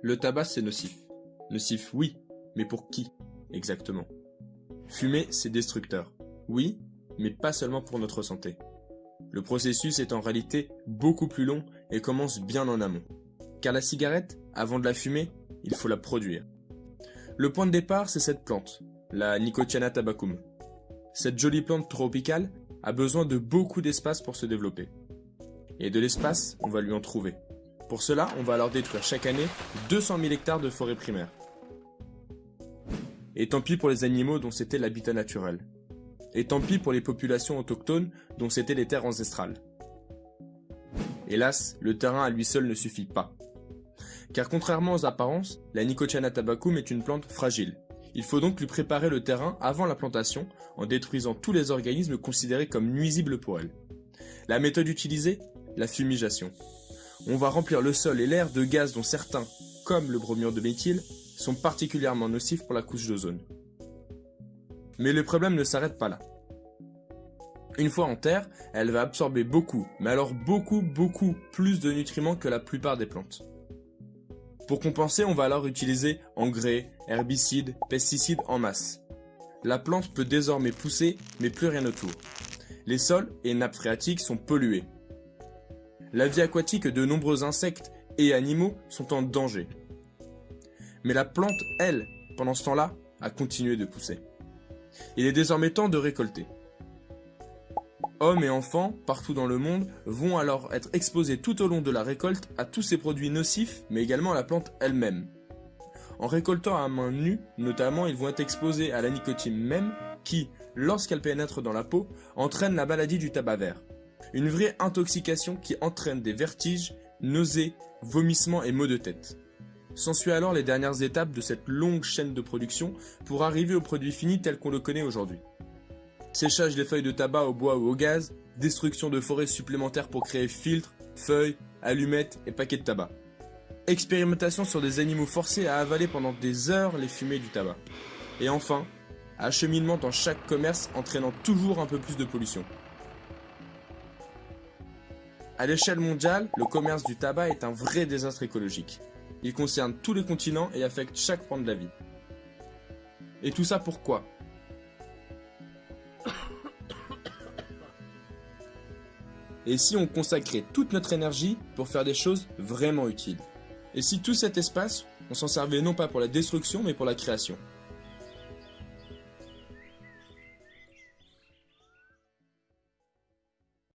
Le tabac, c'est nocif. Nocif, oui, mais pour qui, exactement? Fumer, c'est destructeur. Oui, mais pas seulement pour notre santé. Le processus est en réalité beaucoup plus long et commence bien en amont. Car la cigarette, avant de la fumer, il faut la produire. Le point de départ, c'est cette plante, la Nicotiana tabacum. Cette jolie plante tropicale a besoin de beaucoup d'espace pour se développer. Et de l'espace, on va lui en trouver. Pour cela, on va alors détruire chaque année 200 000 hectares de forêt primaire. Et tant pis pour les animaux dont c'était l'habitat naturel. Et tant pis pour les populations autochtones dont c'était les terres ancestrales. Hélas, le terrain à lui seul ne suffit pas. Car contrairement aux apparences, la Nicotiana tabacum est une plante fragile. Il faut donc lui préparer le terrain avant la plantation en détruisant tous les organismes considérés comme nuisibles pour elle. La méthode utilisée? La fumigation. On va remplir le sol et l'air de gaz dont certains, comme le bromure de méthyle, sont particulièrement nocifs pour la couche d'ozone. Mais le problème ne s'arrête pas là. Une fois en terre, elle va absorber beaucoup, mais alors beaucoup, beaucoup plus de nutriments que la plupart des plantes. Pour compenser, on va alors utiliser engrais, herbicides, pesticides en masse. La plante peut désormais pousser, mais plus rien autour. Les sols et nappes phréatiques sont pollués. La vie aquatique de nombreux insectes et animaux sont en danger. Mais la plante, elle, pendant ce temps-là, a continué de pousser. Il est désormais temps de récolter. Hommes et enfants, partout dans le monde, vont alors être exposés tout au long de la récolte à tous ces produits nocifs, mais également à la plante elle-même. En récoltant à main nue, notamment, ils vont être exposés à la nicotine même, qui, lorsqu'elle pénètre dans la peau, entraîne la maladie du tabac vert. Une vraie intoxication qui entraîne des vertiges, nausées, vomissements et maux de tête. S'ensuit alors les dernières étapes de cette longue chaîne de production pour arriver au produit fini tel qu'on le connaît aujourd'hui. Séchage des feuilles de tabac au bois ou au gaz, destruction de forêts supplémentaires pour créer filtres, feuilles, allumettes et paquets de tabac. Expérimentation sur des animaux forcés à avaler pendant des heures les fumées du tabac. Et enfin, acheminement dans chaque commerce entraînant toujours un peu plus de pollution. À l'échelle mondiale, le commerce du tabac est un vrai désastre écologique. Il concerne tous les continents et affecte chaque point de la vie. Et tout ça pourquoi? Et si on consacrait toute notre énergie pour faire des choses vraiment utiles? Et si tout cet espace, on s'en servait non pas pour la destruction mais pour la création?